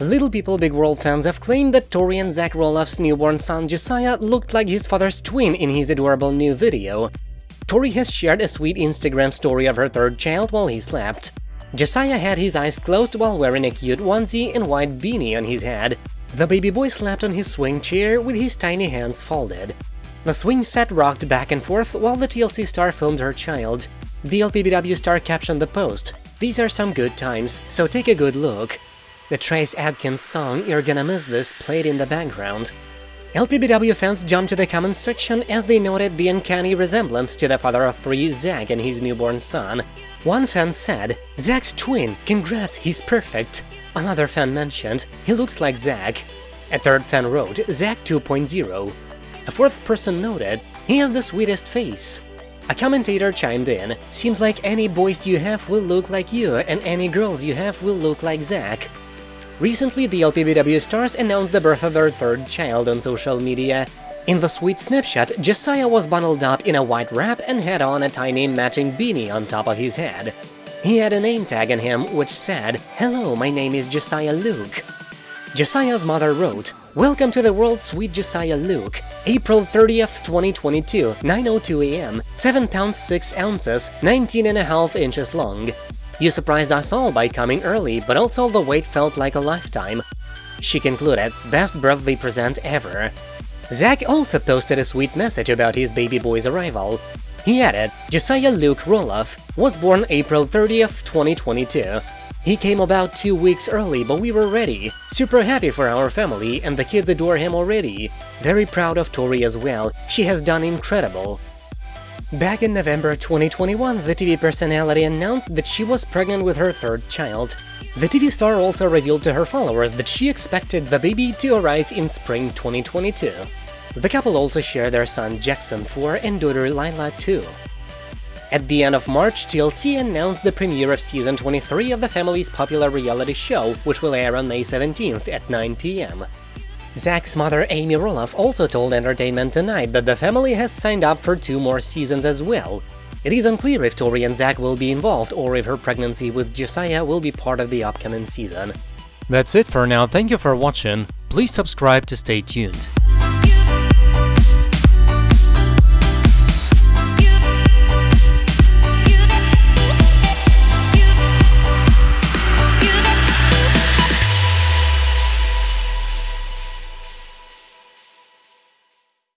Little People Big World fans have claimed that Tori and Zach Roloff's newborn son Josiah looked like his father's twin in his adorable new video. Tori has shared a sweet Instagram story of her third child while he slept. Josiah had his eyes closed while wearing a cute onesie and white beanie on his head. The baby boy slept on his swing chair with his tiny hands folded. The swing set rocked back and forth while the TLC star filmed her child. The LPBW star captioned the post, These are some good times, so take a good look. The Trace Adkins song You're Gonna Miss This played in the background. LPBW fans jumped to the comments section as they noted the uncanny resemblance to the father of three, Zach, and his newborn son. One fan said, Zach's twin, congrats, he's perfect. Another fan mentioned, he looks like Zach. A third fan wrote, Zach 2.0. A fourth person noted, he has the sweetest face. A commentator chimed in, seems like any boys you have will look like you and any girls you have will look like Zach. Recently, the LPBW stars announced the birth of their third child on social media. In the sweet snapshot, Josiah was bundled up in a white wrap and had on a tiny matching beanie on top of his head. He had a name tag on him which said, Hello, my name is Josiah Luke. Josiah's mother wrote, Welcome to the world, sweet Josiah Luke. April 30th, 2022, 9.02 am, 7 pounds 6 ounces, 19 and a half inches long. You surprised us all by coming early, but also the wait felt like a lifetime. She concluded, best birthday present ever. Zach also posted a sweet message about his baby boy's arrival. He added, Josiah Luke Roloff was born April 30th, 2022. He came about two weeks early, but we were ready. Super happy for our family, and the kids adore him already. Very proud of Tori as well, she has done incredible. Back in November 2021, the TV personality announced that she was pregnant with her third child. The TV star also revealed to her followers that she expected the baby to arrive in spring 2022. The couple also share their son Jackson 4 and daughter Lilah 2. At the end of March, TLC announced the premiere of season 23 of the family's popular reality show, which will air on May 17th at 9 pm. Zach's mother Amy Roloff also told Entertainment Tonight that the family has signed up for two more seasons as well. It is unclear if Tori and Zach will be involved or if her pregnancy with Josiah will be part of the upcoming season. That's it for now, thank you for watching, please subscribe to stay tuned.